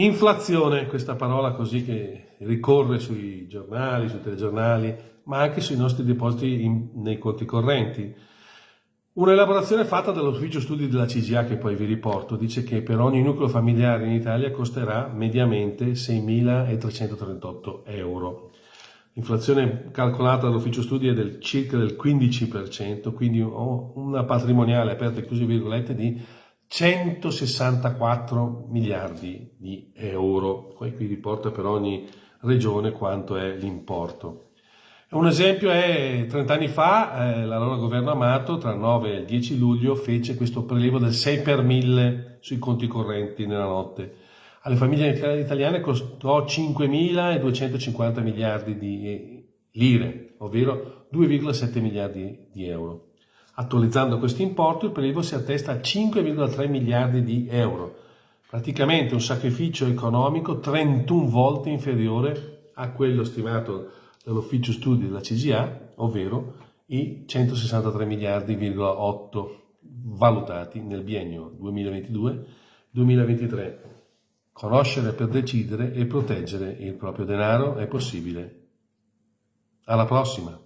Inflazione, questa parola così che ricorre sui giornali, sui telegiornali, ma anche sui nostri depositi in, nei conti correnti. Un'elaborazione fatta dall'ufficio studi della CGA che poi vi riporto dice che per ogni nucleo familiare in Italia costerà mediamente 6.338 euro. L'inflazione calcolata dall'ufficio studi è del circa del 15%, quindi una patrimoniale aperta e chiuse virgolette di 164 miliardi di euro. Poi qui riporta per ogni regione quanto è l'importo. Un esempio è 30 anni fa eh, l'allora governo Amato tra il 9 e il 10 luglio fece questo prelievo del 6 per 1000 sui conti correnti nella notte. Alle famiglie italiane costò 5.250 miliardi di lire, ovvero 2,7 miliardi di euro. Attualizzando questo importo, il prelievo si attesta a 5,3 miliardi di euro, praticamente un sacrificio economico 31 volte inferiore a quello stimato dall'ufficio studi della CGA, ovvero i 163 miliardi,8 valutati nel biennio 2022-2023. Conoscere per decidere e proteggere il proprio denaro è possibile. Alla prossima!